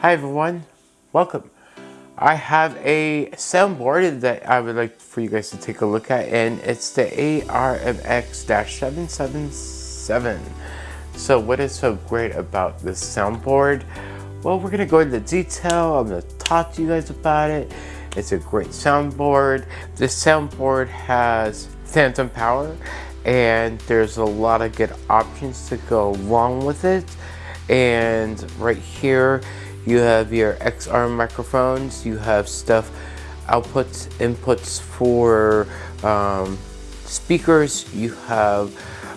Hi everyone, welcome. I have a soundboard that I would like for you guys to take a look at and it's the ARMX-777. So what is so great about this soundboard? Well, we're gonna go into detail, I'm gonna talk to you guys about it. It's a great soundboard. This soundboard has phantom power and there's a lot of good options to go along with it. And right here, you have your XLR microphones, you have stuff, outputs, inputs for um, speakers, you have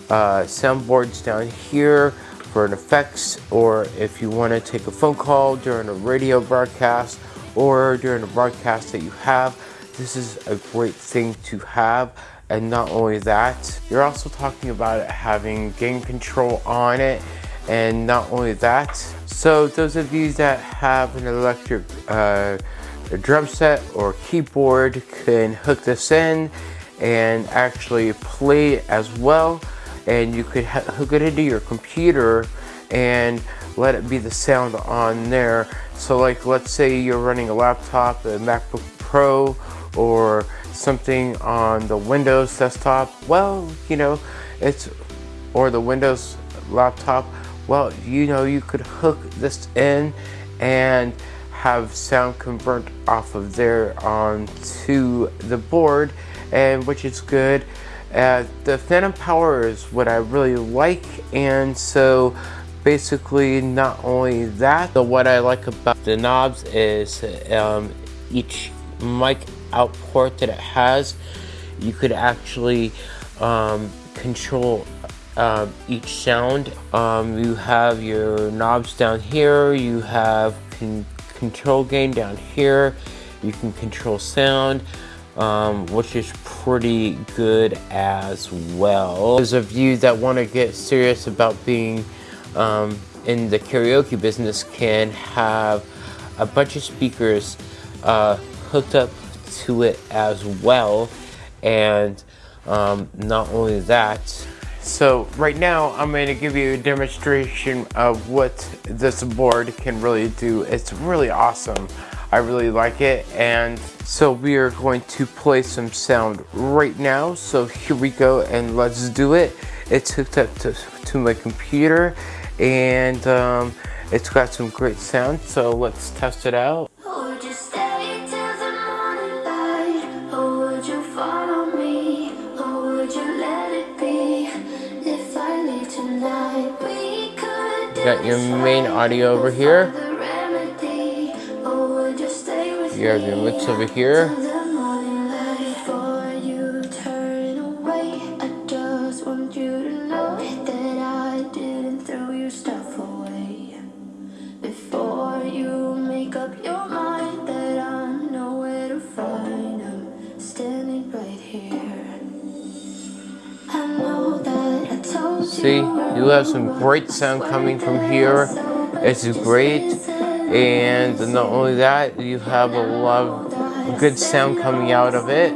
uh, soundboards down here for an effects, or if you want to take a phone call during a radio broadcast, or during a broadcast that you have, this is a great thing to have. And not only that, you're also talking about having gain control on it. And not only that, so those of you that have an electric uh, drum set or keyboard can hook this in and actually play as well. And you could hook it into your computer and let it be the sound on there. So like let's say you're running a laptop, a MacBook Pro or something on the Windows desktop, well, you know, it's, or the Windows laptop, well, you know, you could hook this in and have sound convert off of there onto the board, and which is good. Uh, the phantom power is what I really like, and so basically not only that, but what I like about the knobs is um, each mic output that it has, you could actually um, control uh, each sound. Um, you have your knobs down here, you have con control gain down here, you can control sound, um, which is pretty good as well. Those of you that want to get serious about being um, in the karaoke business can have a bunch of speakers uh, hooked up to it as well and um, not only that so right now I'm going to give you a demonstration of what this board can really do. It's really awesome. I really like it and so we are going to play some sound right now. So here we go and let's do it. It's hooked up to, to my computer and um, it's got some great sound so let's test it out got your main audio over here. You have your mix over here. See, you have some great sound coming from here. It's great. And not only that, you have a lot of good sound coming out of it.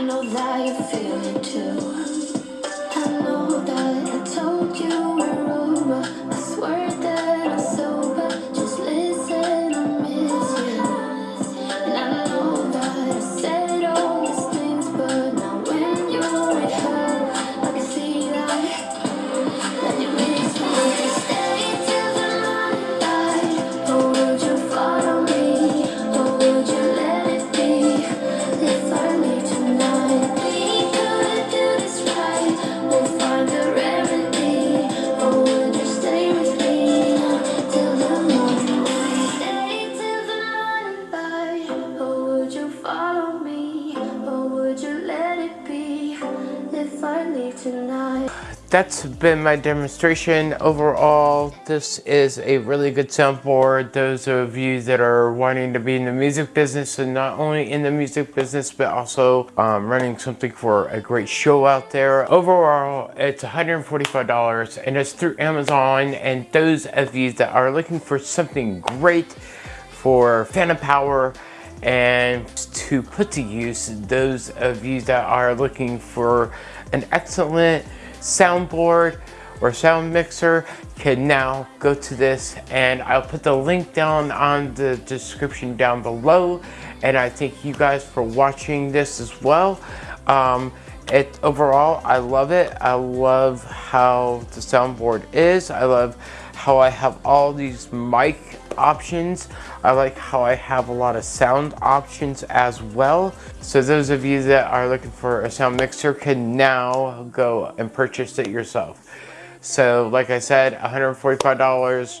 I know that you feel it too. Tonight. That's been my demonstration. Overall, this is a really good soundboard. Those of you that are wanting to be in the music business and not only in the music business, but also um, running something for a great show out there. Overall, it's $145 and it's through Amazon. And those of you that are looking for something great for Phantom Power, and to put to use those of you that are looking for an excellent soundboard or sound mixer can now go to this and I'll put the link down on the description down below and I thank you guys for watching this as well. Um, it overall I love it. I love how the soundboard is. I love how I have all these mic options. I like how I have a lot of sound options as well. So those of you that are looking for a sound mixer can now go and purchase it yourself. So like I said, $145,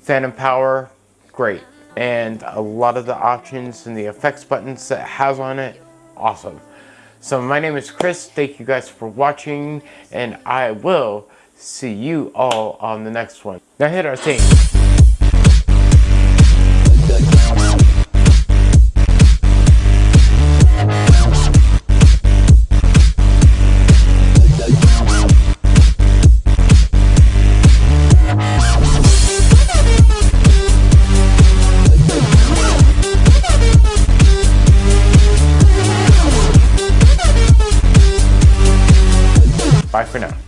Phantom Power, great. And a lot of the options and the effects buttons that has on it, awesome. So my name is Chris, thank you guys for watching, and I will see you all on the next one. Now hit our theme. For now.